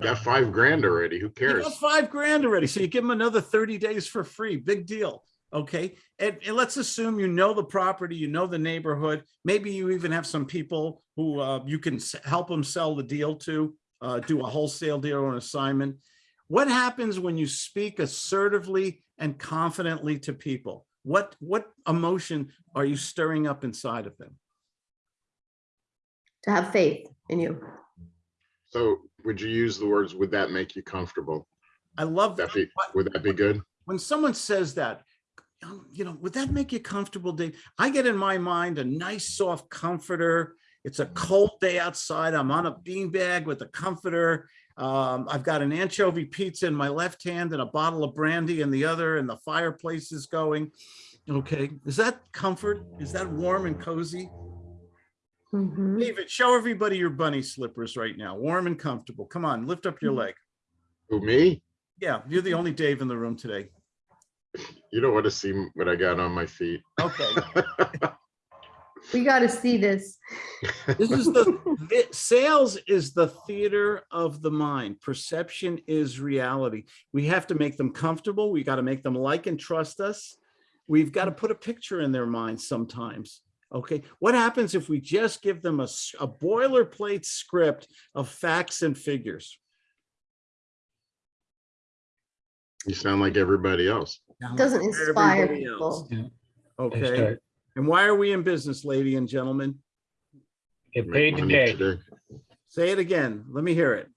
Got five grand already. Who You cares? got five grand already, so you give them another thirty days for free, big deal. Okay, and, and let's assume you know the property, you know the neighborhood, maybe you even have some people who uh, you can help them sell the deal to, uh, do a wholesale deal or an assignment. What happens when you speak assertively and confidently to people? What, what emotion are you stirring up inside of them? To have faith in you. So would you use the words, would that make you comfortable? I love that. Be, would that be good? when someone says that, um, you know, would that make you comfortable, Dave? I get in my mind a nice soft comforter. It's a cold day outside. I'm on a beanbag with a comforter. Um, I've got an anchovy pizza in my left hand and a bottle of brandy in the other, and the fireplace is going. Okay, is that comfort? Is that warm and cozy? Mhm. David, show everybody your bunny slippers right now, warm and comfortable. Come on, lift up your leg. Who, me? Yeah, you're the only Dave in the room today. You don't want to see what I got on my feet. Okay. We got to see this. This is the, the- sales is the theater of the mind. Perception is reality. We have to make them comfortable. We got to make them like and trust us. We've got to put a picture in their mind sometimes. Okay, what happens if we just give them a, a boilerplate script of facts and figures? You sound like everybody else. Doesn't inspire Everybody else. people. They Okay, start- and why are we in business, lady and gentlemen? Get Make paid money today, Say it again. Let me hear it.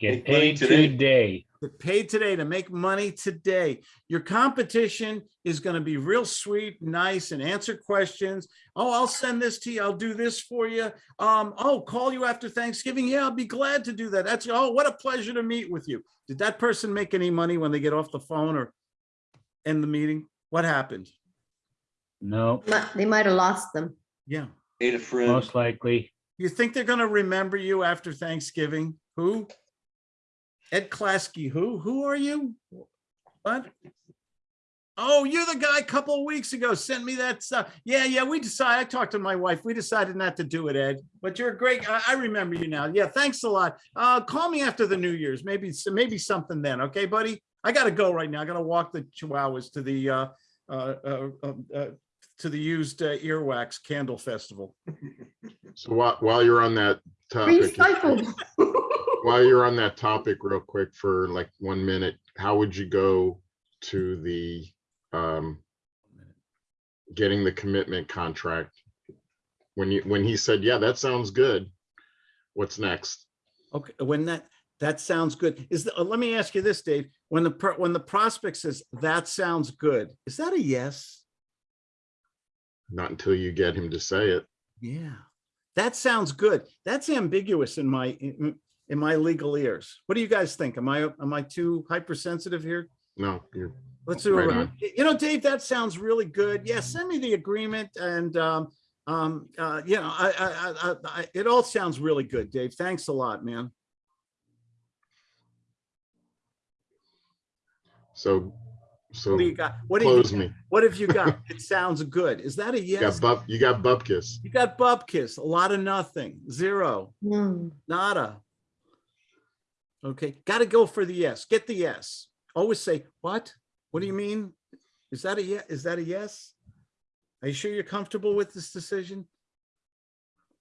get Make money paid today. today. Get paid today to make money today. Your competition is going to be real sweet, nice, and answer questions. Oh, I'll send this to you. I'll do this for you. Um, oh, call you after Thanksgiving. Yeah, I'll be glad to do that. That's oh, what a pleasure to meet with you. Did that person make any money when they get off the phone or end the meeting? What happened? No, They might have lost them. Yeah. Ate a friend. most likely. You think they're gonna remember you after Thanksgiving? Who? Ed Klasky, who? Who are you? What? Oh, you're the guy a couple of weeks ago sent me that stuff. Yeah, yeah, we decided, I talked to my wife. We decided not to do it, Ed, but you're a great, I, I remember you now. Yeah, thanks a lot. Uh, call me after the New Year's, maybe, maybe something then. Okay, buddy? I gotta go right now. I gotta walk the chihuahuas to the, uh, uh, uh, um, uh, to the used uh, earwax candle festival. So while, while you're on that topic, Recycled. while you're on that topic real quick for like one minute, how would you go to the, um, getting the commitment contract? When you, when he said, yeah, that sounds good. What's next? Okay, when that, that sounds good. Is, the- uh, let me ask you this, Dave, when the, per- when the prospect says, that sounds good, is that a yes? Not until you get him to say it. Yeah, that sounds good. That's ambiguous in my, in in my legal ears. What do you guys think? Am I, am I too hypersensitive here? No, you're, Let's do it. Right right. on. You know, Dave, that sounds really good. Yeah, send me the agreement and, um, um, uh, you know, I, I, I, I, I- it all sounds really good, Dave. Thanks a lot, man. so, so What do you got? What do you? close me. What have you got? It sounds good. Is that a yes? You got bup, you got bupkis. You got bupkis, a lot of nothing, zero, Hmm. nada. Okay, gotta go for the yes. Get the yes. Always say, what? What do you mm. mean? Is that a yes? Is that a yes? Are you sure you're comfortable with this decision?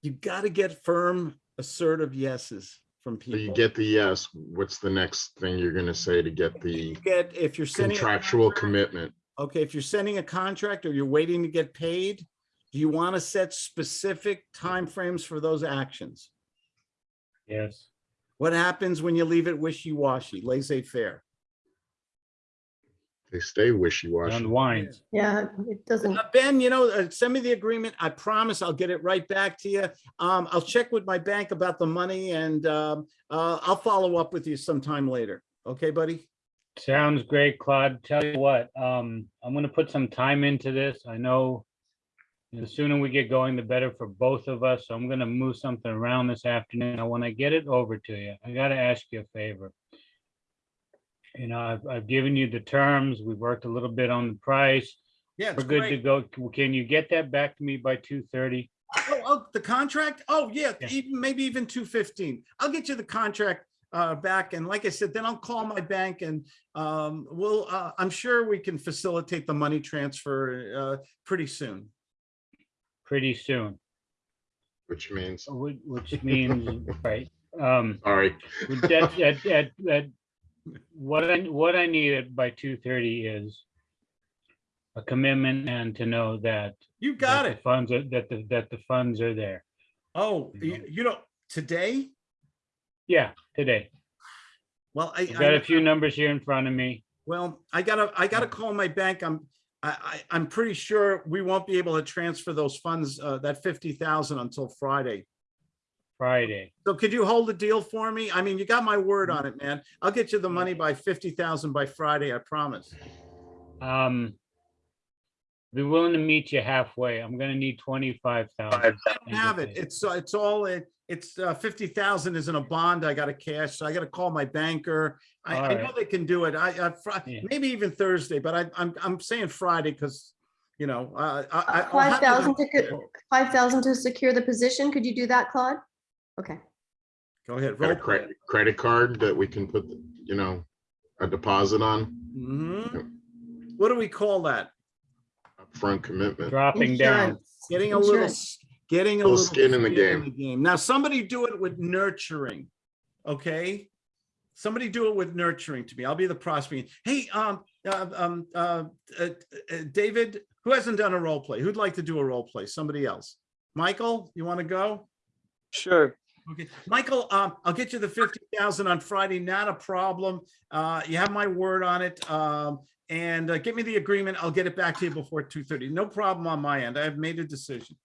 You gotta get firm, assertive yeses from So you get the yes, what's the next thing you're gonna say to get the Get, if you're sending. contractual contract- commitment? okay, if you're sending a contract or you're waiting to get paid, do you want to set specific timeframes for those actions? Yes. What happens when you leave it wishy-washy, laissez-faire? They stay wishy-washy. Unwinds. Yeah, it doesn't, Uh, Ben, you know, uh, send me the agreement. I promise I'll get it right back to you. Um, I'll check with my bank about the money and, um, uh, I'll follow up with you sometime later. Okay, buddy? Sounds great, Claude. Tell you what, um, I'm gonna put some time into this. I know the sooner we get going, the better for both of us. So I'm gonna move something around this afternoon. And when I get it over to you, I gotta ask you a favor. You know, I've, I've given you the terms. We've worked a little bit on the price. Yeah, We're good to go. Can you get that back to me by two thirty? Oh, oh, the contract? Oh, yeah, Yeah. even, maybe even two fifteen. I'll get you the contract uh, back. And like I said, then I'll call my bank and, um, we'll, uh, I'm sure we can facilitate the money transfer, uh, pretty soon. Pretty soon, Which means, which, which means, right, um, sorry, that, that, that, that, what I, what I needed by two thirty is a commitment and to know that. You got that the it. Funds are, that the, that the funds are there. Oh, you, you don't, today? Yeah, today. Well, I. I've got I- a few numbers here in front of me. Well, I gotta, I gotta call my bank. I'm, I, I, I'm pretty sure we won't be able to transfer those funds, uh, that fifty thousand until Friday. Friday. So could you hold the deal for me? I mean, you got my word on it, man. I'll get you the money by fifty thousand by Friday, I promise. Um. Be willing to meet you halfway. I'm gonna need twenty-five thousand. I don't have it. It's, uh, it's all, it- it's, uh, fifty thousand is in a bond. I gotta cash, so I gotta call my banker. I, I know they can do it. I, I, Fri- Yeah. maybe even Thursday, but I, I'm, I'm saying Friday because, you know, uh, I. I- I'll Five have it- thousand to, five thousand to secure the position. Could you do that, Claude? Okay. Go ahead. got a roll credit, credit card that we can put, you know, a deposit on, Mhm. What do we call that? Upfront commitment. Dropping down. Getting a little, getting a Little little. skin in the game. game. Now, somebody do it with nurturing, okay? Somebody do it with nurturing to me. I'll be the prosecutor. Hey, um, uh, um, uh, uh, uh, David, who hasn't done a role play? Who'd like to do a role play? Somebody else? Michael, you want to go? Sure. Okay, Michael, um, I'll get you the fifty thousand on Friday, not a problem. Uh, you have my word on it. Um, and uh, get me the agreement. I'll get it back to you before two thirty. No problem on my end. I have made a decision.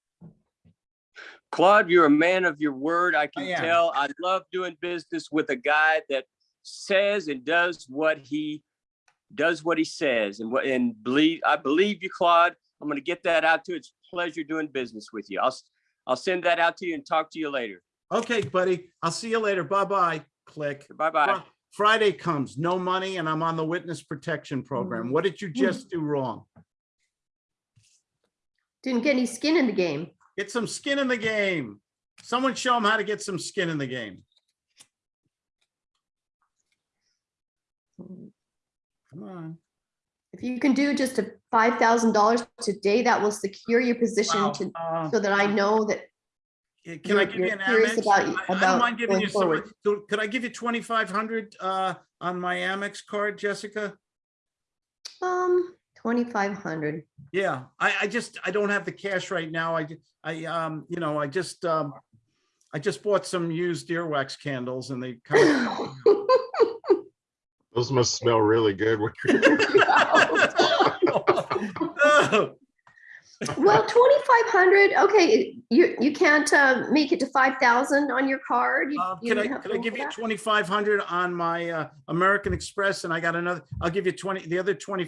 Claude, you're a man of your word. I I can am. tell. I love doing business with a guy that says and does what he does what he says and what and believe I believe you, Claude. I'm gonna get that out to you. It's a pleasure doing business with you. I'll I'll send that out to you and talk to you later. Okay, buddy. I'll see you later. Bye-bye. Click. Bye-bye. Fri- Friday comes, no money, and I'm on the witness protection program. What did you just do wrong? Didn't get any skin in the game. Get some skin in the game. Someone show them how to get some skin in the game. Come on. If you can do just a five thousand dollars today, that will secure your position Wow, to, uh, so that I know that eh, Can I you're- give you an Amex? about- I- I don't mind giving you some, forward. so could I give you twenty-five hundred uh on my Amex card, Jessica? Um, twenty-five hundred. Yeah, I, I just, I don't have the cash right now. I, I, um, you know, I just, um, I just bought some used earwax candles and they kind of. Those must smell really good. Well, twenty-five hundred, okay, you, you can't, uh, make it to five thousand on your card? You- Uh, you Can I, can I give you twenty-five hundred on my uh, American Express and I got another, I'll give you twenty, the other twenty